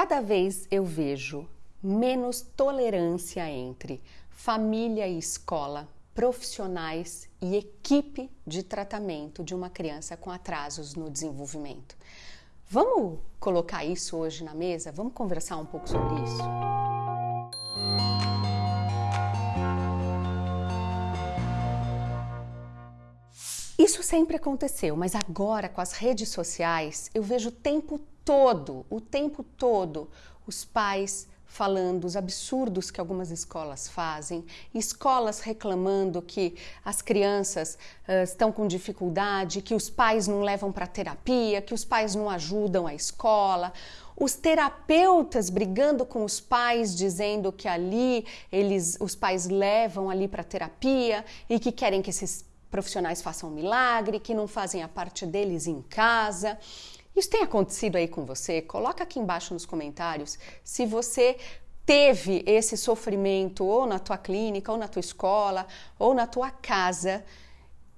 Cada vez eu vejo menos tolerância entre família e escola, profissionais e equipe de tratamento de uma criança com atrasos no desenvolvimento. Vamos colocar isso hoje na mesa? Vamos conversar um pouco sobre isso? Isso sempre aconteceu, mas agora com as redes sociais eu vejo o tempo todo, o tempo todo, os pais falando os absurdos que algumas escolas fazem, escolas reclamando que as crianças uh, estão com dificuldade, que os pais não levam para terapia, que os pais não ajudam a escola, os terapeutas brigando com os pais, dizendo que ali eles, os pais levam ali para terapia e que querem que esses profissionais façam um milagre, que não fazem a parte deles em casa. Isso tem acontecido aí com você? Coloca aqui embaixo nos comentários se você teve esse sofrimento ou na tua clínica, ou na tua escola, ou na tua casa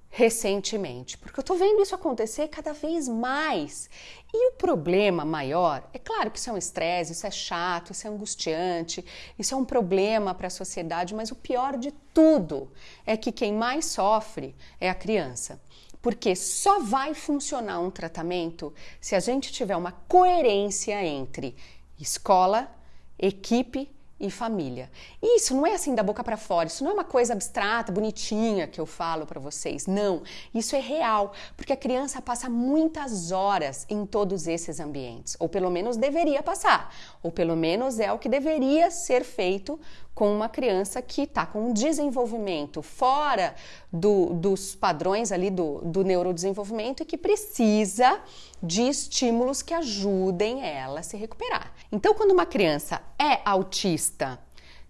recentemente, porque eu tô vendo isso acontecer cada vez mais. E o problema maior, é claro que isso é um estresse, isso é chato, isso é angustiante, isso é um problema para a sociedade, mas o pior de tudo é que quem mais sofre é a criança porque só vai funcionar um tratamento se a gente tiver uma coerência entre escola, equipe e família. Isso não é assim da boca para fora, isso não é uma coisa abstrata, bonitinha que eu falo para vocês. Não, isso é real, porque a criança passa muitas horas em todos esses ambientes, ou pelo menos deveria passar, ou pelo menos é o que deveria ser feito com uma criança que está com um desenvolvimento fora do, dos padrões ali do, do neurodesenvolvimento e que precisa de estímulos que ajudem ela a se recuperar. Então, quando uma criança é autista,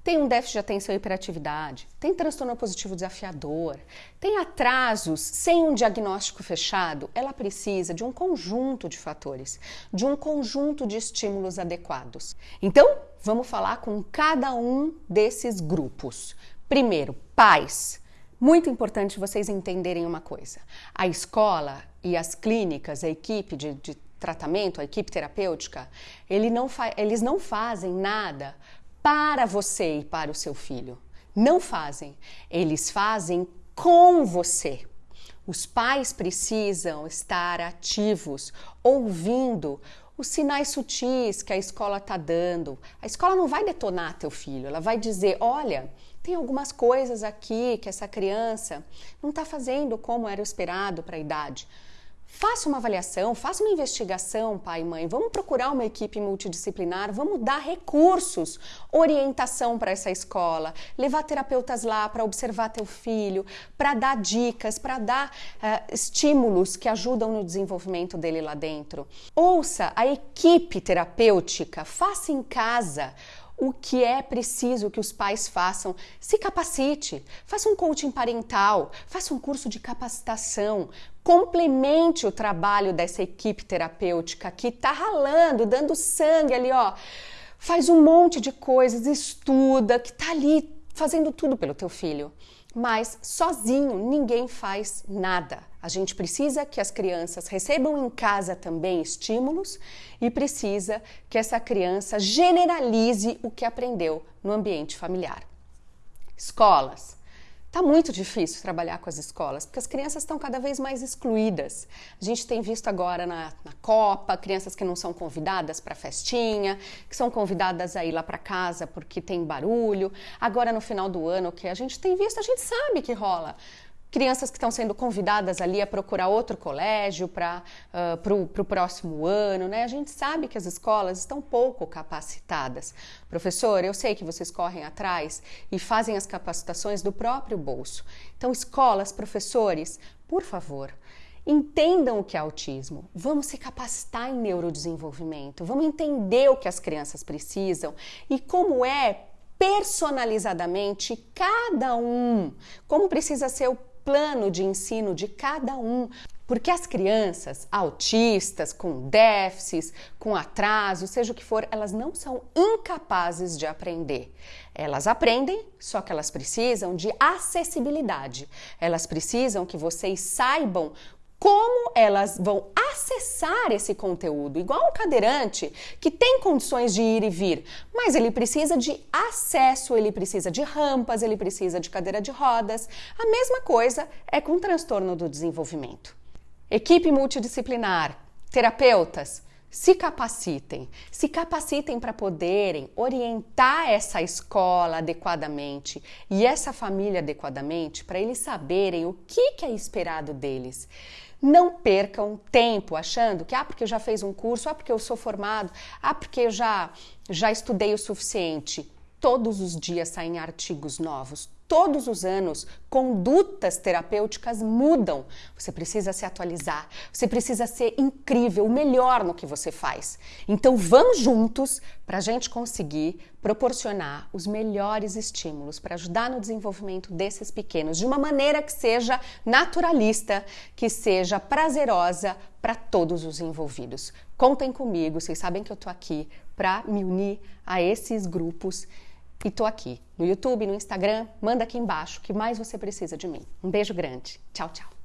tem um déficit de atenção e hiperatividade, tem transtorno positivo desafiador, tem atrasos sem um diagnóstico fechado, ela precisa de um conjunto de fatores, de um conjunto de estímulos adequados. Então, vamos falar com cada um desses grupos. Primeiro, pais. Muito importante vocês entenderem uma coisa: a escola e as clínicas, a equipe de, de tratamento, a equipe terapêutica, ele não eles não fazem nada para você e para o seu filho. Não fazem. Eles fazem com você. Os pais precisam estar ativos, ouvindo os sinais sutis que a escola está dando. A escola não vai detonar teu filho, ela vai dizer: olha, tem algumas coisas aqui que essa criança não está fazendo como era esperado para a idade. Faça uma avaliação, faça uma investigação, pai e mãe. Vamos procurar uma equipe multidisciplinar, vamos dar recursos, orientação para essa escola, levar terapeutas lá para observar teu filho, para dar dicas, para dar uh, estímulos que ajudam no desenvolvimento dele lá dentro. Ouça a equipe terapêutica, faça em casa o que é preciso que os pais façam. Se capacite, faça um coaching parental, faça um curso de capacitação, complemente o trabalho dessa equipe terapêutica que está ralando, dando sangue ali, ó. Faz um monte de coisas, estuda, que está ali fazendo tudo pelo teu filho. Mas sozinho ninguém faz nada. A gente precisa que as crianças recebam em casa também estímulos e precisa que essa criança generalize o que aprendeu no ambiente familiar. Escolas. Tá muito difícil trabalhar com as escolas, porque as crianças estão cada vez mais excluídas. A gente tem visto agora na, na Copa crianças que não são convidadas para festinha, que são convidadas a ir lá para casa porque tem barulho. Agora no final do ano, que a gente tem visto, a gente sabe que rola crianças que estão sendo convidadas ali a procurar outro colégio para uh, o próximo ano, né? A gente sabe que as escolas estão pouco capacitadas. Professor, eu sei que vocês correm atrás e fazem as capacitações do próprio bolso. Então, escolas, professores, por favor, entendam o que é autismo. Vamos se capacitar em neurodesenvolvimento, vamos entender o que as crianças precisam e como é personalizadamente cada um, como precisa ser o plano de ensino de cada um. Porque as crianças autistas, com déficits, com atraso, seja o que for, elas não são incapazes de aprender. Elas aprendem, só que elas precisam de acessibilidade. Elas precisam que vocês saibam como elas vão acessar esse conteúdo, igual um cadeirante que tem condições de ir e vir, mas ele precisa de acesso, ele precisa de rampas, ele precisa de cadeira de rodas. A mesma coisa é com transtorno do desenvolvimento. Equipe multidisciplinar, terapeutas, se capacitem, se capacitem para poderem orientar essa escola adequadamente e essa família adequadamente para eles saberem o que, que é esperado deles. Não percam tempo achando que, ah, porque eu já fiz um curso, ah, porque eu sou formado, ah, porque eu já, já estudei o suficiente. Todos os dias saem artigos novos, todos os anos, condutas terapêuticas mudam. Você precisa se atualizar, você precisa ser incrível, o melhor no que você faz. Então vamos juntos para a gente conseguir proporcionar os melhores estímulos para ajudar no desenvolvimento desses pequenos de uma maneira que seja naturalista, que seja prazerosa para todos os envolvidos. Contem comigo, vocês sabem que eu estou aqui para me unir a esses grupos e tô aqui no YouTube, no Instagram, manda aqui embaixo o que mais você precisa de mim. Um beijo grande. Tchau, tchau.